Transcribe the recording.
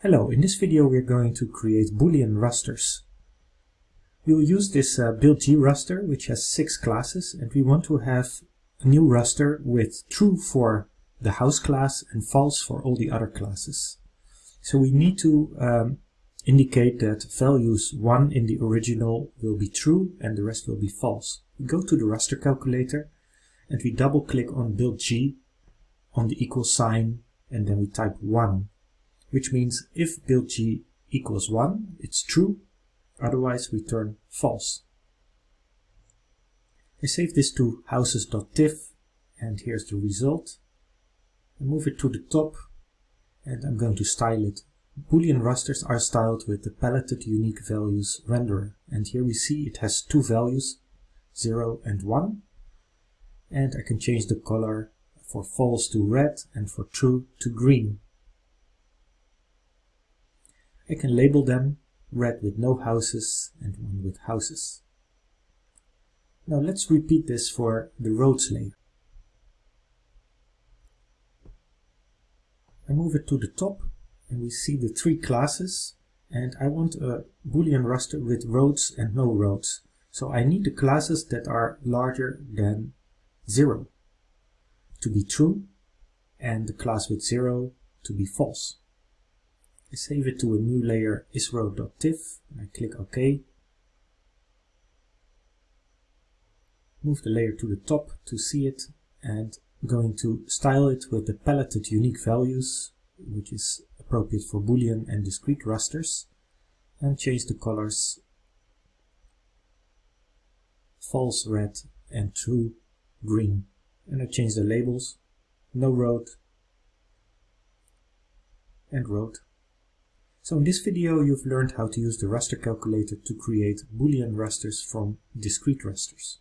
Hello, in this video we're going to create Boolean rasters. We'll use this uh, build-G raster which has six classes and we want to have a new raster with true for the house class and false for all the other classes. So we need to um, indicate that values 1 in the original will be true and the rest will be false. We go to the raster calculator and we double click on build-G on the equal sign and then we type 1 which means if build-G equals 1 it's true otherwise return false. I save this to houses.tiff and here's the result. I move it to the top and I'm going to style it. Boolean rasters are styled with the paletted unique values renderer and here we see it has two values 0 and 1 and I can change the color for false to red and for true to green. I can label them red with no houses and one with houses. Now let's repeat this for the roads layer. I move it to the top and we see the three classes and I want a boolean raster with roads and no roads. So I need the classes that are larger than 0 to be true and the class with 0 to be false. I save it to a new layer isrow.tiff and I click OK. Move the layer to the top to see it and I'm going to style it with the paletted unique values which is appropriate for boolean and discrete rasters and change the colors false red and true green and I change the labels no road and road so in this video you've learned how to use the raster calculator to create boolean rasters from discrete rasters.